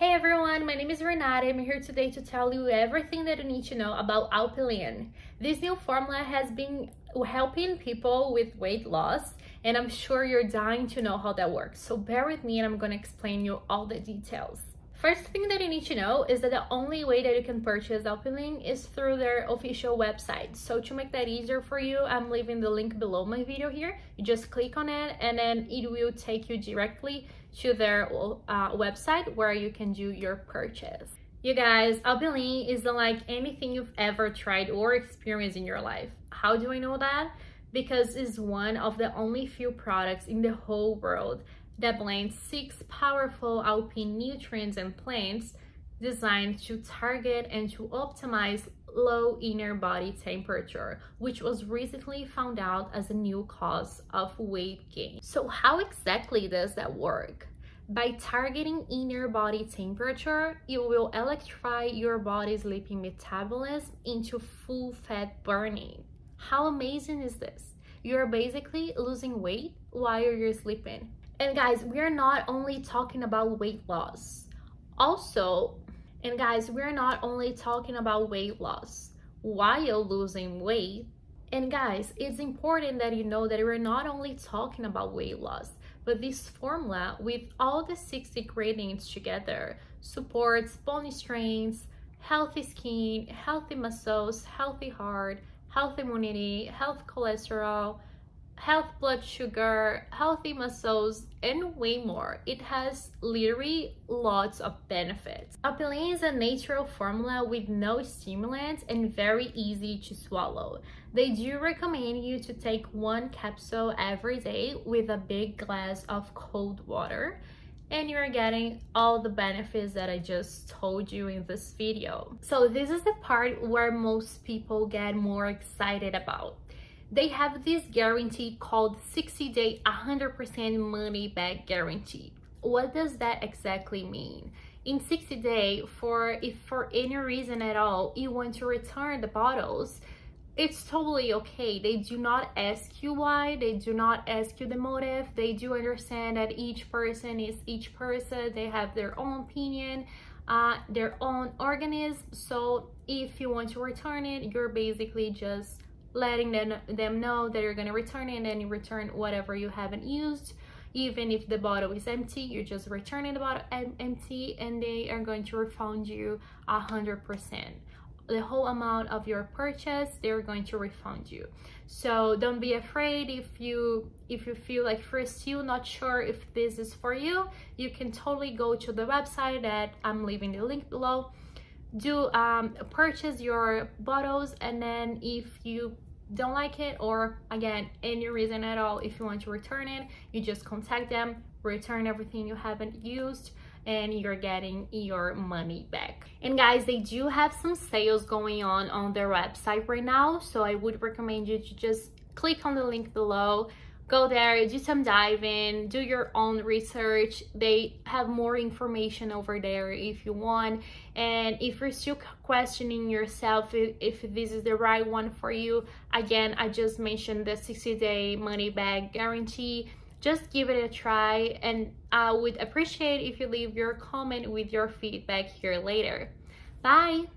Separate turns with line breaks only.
Hey everyone, my name is Renata. I'm here today to tell you everything that you need to know about Alpilean. This new formula has been helping people with weight loss and I'm sure you're dying to know how that works. So bear with me and I'm going to explain you all the details. First thing that you need to know is that the only way that you can purchase Alpilean is through their official website. So to make that easier for you, I'm leaving the link below my video here. You just click on it and then it will take you directly to their uh, website where you can do your purchase. You guys, Alpilean isn't like anything you've ever tried or experienced in your life. How do I know that? Because it's one of the only few products in the whole world that blends six powerful alpine nutrients and plants designed to target and to optimize low inner body temperature, which was recently found out as a new cause of weight gain. So how exactly does that work? By targeting inner body temperature, you will electrify your body's lipid metabolism into full fat burning. How amazing is this? You're basically losing weight while you're sleeping. And guys, we're not only talking about weight loss. Also, and guys, we're not only talking about weight loss while losing weight. And guys, it's important that you know that we're not only talking about weight loss, but this formula with all the six ingredients together supports bone strength, healthy skin, healthy muscles, healthy heart, healthy immunity, health cholesterol, health blood sugar, healthy muscles, and way more. It has literally lots of benefits. Alpilean is a natural formula with no stimulants and very easy to swallow. They do recommend you to take one capsule every day with a big glass of cold water and you're getting all the benefits that I just told you in this video. So this is the part where most people get more excited about they have this guarantee called 60 day 100% money back guarantee. What does that exactly mean? In 60 day for if for any reason at all you want to return the bottles it's totally okay. They do not ask you why they do not ask you the motive. They do understand that each person is each person. They have their own opinion uh, their own organism. So if you want to return it you're basically just letting them, them know that you're going to return it and then you return whatever you haven't used. Even if the bottle is empty you're just returning the bottle empty and they are going to refund you a hundred percent. The whole amount of your purchase they're going to refund you. So don't be afraid if you if you feel like you're still not sure if this is for you you can totally go to the website that i'm leaving the link below do um, purchase your bottles and then if you don't like it or again any reason at all if you want to return it you just contact them return everything you haven't used and you're getting your money back. And guys they do have some sales going on on their website right now so i would recommend you to just click on the link below go there do some diving do your own research. They have more information over there if you want. And if you're still questioning yourself if, this is the right one for you again i just mentioned the 60 day money back guarantee. Just give it a try and i would appreciate if you leave your comment with your feedback here later. Bye